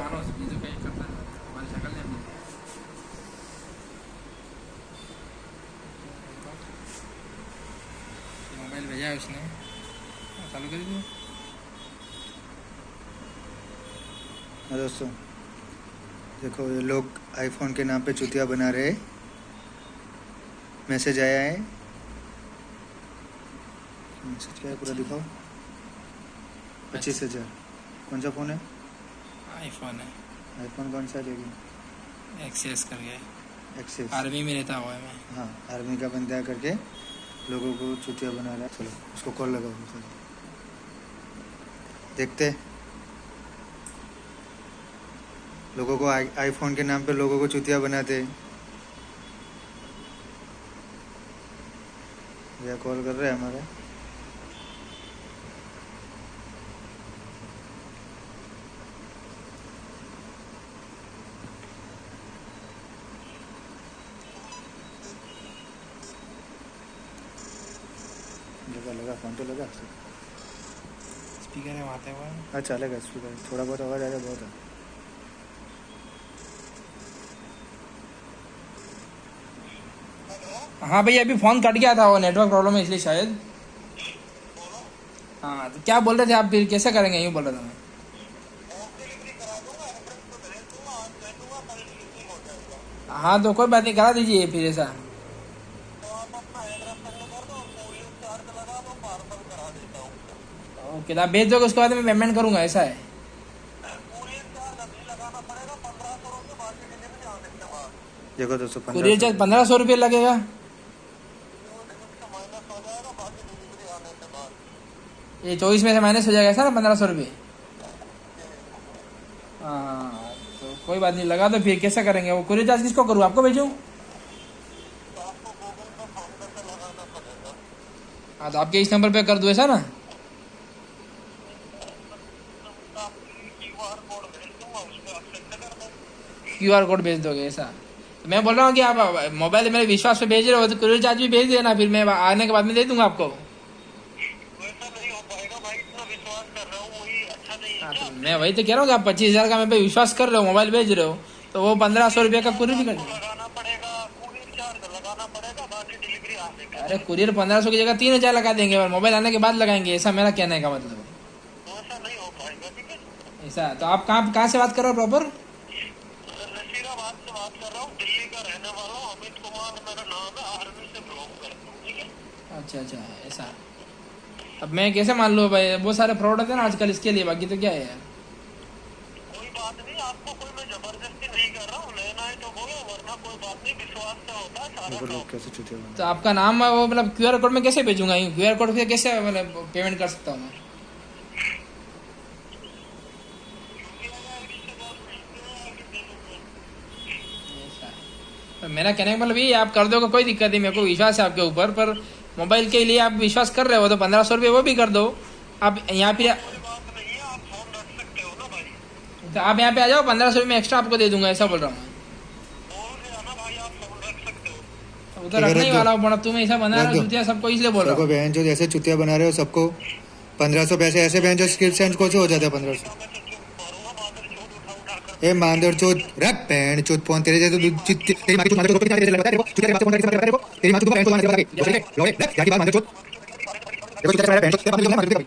आ mobile भेजा है उसने। चालू कर दिया हाँ दोस्तों देखो ये लोग आईफोन के नाम पे चुतिया बना रहे मैसेज आया है। मैसेज क्या है पूरा दिखाओ। पच्चीस हज़ार। कौन सा फ़ोन है? आईफोन है। आईफोन कौन सा लेकिन एक्सेस करके एक्सेस आर्मी में रहता हुआ है मैं। हाँ आर्मी का बंदा करके लोगों को चुतिया बना रहा है। चलो उसको कॉल लगाओ चलो। देखते हैं। लोगों को आई आईफोन के नाम पे लोगों को चुतिया बनाते हैं। भैया कॉल कर रहे हैं हमारा। लगा लगा फ़ोन तो लगा। स्पीकर है वहाँ है। हाँ चलेगा स्पीकर। थोड़ा बहुत आवाज़ आ जाए बहुत है। हाँ भैया अभी फ़ोन कट गया था वो नेटवर्क प्रॉब्लम है इसलिए शायद। हाँ तो क्या बोल रहे थे आप फिर कैसे करेंगे यूँ बोल रहा था मैं। हाँ तो कोई बात नहीं करा दीजिए फिर ऐसा। ओके आप भेज दोगे उसके बाद मैं पेमेंट करूँगा ऐसा है? देखो दोस्तों कुरियर चार्ज पंद्रह सौ रुपये लगेगा। ये चौबीस में से माइनस हो जाएगा ऐसा ना पंद्रह सौ रुपये? हाँ तो कोई बात नहीं लगा तो फिर कैसे करेंगे? वो कुरियर चार्ज किसको करूँ? आपको भेजूँ? हाँ तो आपके इस नंबर पे कर दूँ ऐसा ना। क्यू आर कोड भेज दोगे ऐसा। तो मैं बोल रहा हूँ कि आप मोबाइल मेरे विश्वास पे भेज रहे हो तो कुरियर चार्ज भी भेज देना फिर मैं आने के बाद में दे दूँगा आपको। हाँ, तो मैं वही तो कह रहा हूँ कि आप पच्चीस हज़ार का मैं पे विश्वास कर रहे हो मोबाइल भेज रहे हो तो वो पंद्रह सौ रुपये का कुरियर भी कर अरे कुरियर पंद्रह सौ की जगह तीन हज़ार लगा देंगे मोबाइल आने के बाद लगाएँगे, ऐसा मेरा कहने का मतलब ऐसा तो आप कहाँ कहाँ से बात कर रहे हो प्रॉपर अच्छा अच्छा ऐसा। अब मैं कैसे मान लूँ भाई, बहुत सारे फ्रॉड होते हैं ना आजकल, इसके लिए, बाकी तो क्या है यार? देखो लोग कैसे चुतिया बना तो आपका नाम वो मतलब क्यू आर कोड में कैसे भेजूँगा क्यू आर कोड से कैसे मतलब पेमेंट कर सकता हूँ मैं? तो मेरा कहने का मतलब ये, आप कर दोगे, कोई दिक्कत नहीं, मेरे को विश्वास है आपके ऊपर, पर मोबाइल के लिए आप विश्वास कर रहे हो तो पंद्रह सौ रुपये वो भी कर दो। आप यहाँ पे तो आप यहाँ पे आ जाओ, पंद्रह सौ रुपये एक्स्ट्रा आपको दे दूँगा, ऐसा बोल रहा हूँ मैं वो तो रखने ही वाला हूँ तुम ऐसा बना रहे हो दो। सबको इसलिए बोल रहा हूँ बहन जो जैसे चुतिया बना रहे हो सबको पंद्रह सौ पैसे ऐसे बहन जो स्क्रिप्ट को हो जाते हैं पंद्रह सौ ए मांदर चोद रख बहन चोद फ़ोन तेरे जैसे तो तेरी माँ की मांदर चोद तेरे लगता है तेरे को चुतिया बात फ़ोन करके तेरे को तेरी माँ को बहन चोद मांदर लगा के। देखो, ठीक है? लो, रख, जाके बात मांदर चोद देखो, चुतिया बहन चोद, तेरे बात मांदर भाई।